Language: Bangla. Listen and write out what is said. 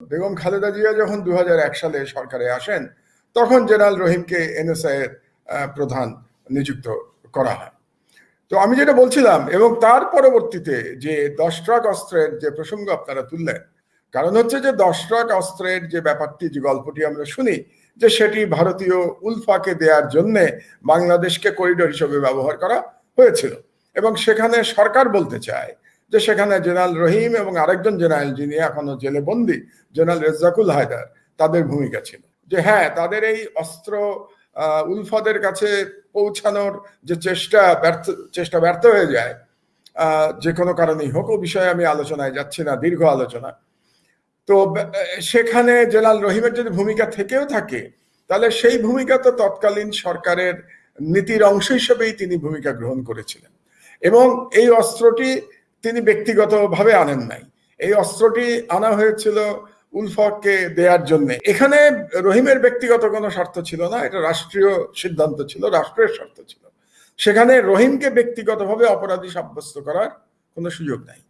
বেগম খালেদা জিয়া যখন দু সালে সরকারে আসেন, তখন জেনারেল রহিমকে এনএসআই এর প্রধান নিযুক্ত করা হয়। তো আমি যেটা বলছিলাম, এবং তার পরবর্তীতে যে দশ ট্রাক অস্ত্রের যে প্রসঙ্গ আপনারা তুললেন, কারণ হচ্ছে যে দশ ট্রাক অস্ত্রের যে ব্যাপারটি, যে গল্পটি আমরা শুনি, যে সেটি ভারতীয় উলফাকে দেওয়ার জন্য বাংলাদেশকে করিডোর হিসেবে ব্যবহার করা হয়েছিল। এবং সেখানে সরকার বলতে চায় যে সেখানে জেনারেল রহিম এবং আরেকজন জেনারেল যিনি এখনও জেলে বন্দি, জেনারেল রেজাকুল হায়দার, তাদের ভূমিকা ছিল। যে হ্যাঁ তাদের এই অস্ত্র উলফাদের কাছে পৌঁছানোর যে চেষ্টা ব্যর্থ চেষ্টা ব্যর্থ হয়ে যায় যে কোনো কারণেই হোক, ও বিষয়ে আমি আলোচনায় যাচ্ছি না, দীর্ঘ আলোচনা। তো, সেখানে জেনারেল রহিমের যদি ভূমিকা থেকেও থাকে, তাহলে সেই ভূমিকা তো তৎকালীন সরকারের নীতির অংশ হিসেবেই তিনি ভূমিকা গ্রহণ করেছিলেন। এবং এই অস্ত্রটি তিনি ব্যক্তিগতভাবে আনেন নাই। এই অস্ত্রটি আনা হয়েছিল উলফককে দেওয়ার জন্য। এখানে রহিমের ব্যক্তিগত কোনো স্বার্থ ছিল না, এটা রাষ্ট্রীয় সিদ্ধান্ত ছিল, রাষ্ট্রের স্বার্থ ছিল। সেখানে রহিমকে ব্যক্তিগতভাবে অপরাধী সাব্যস্ত করার কোনো সুযোগ নাই।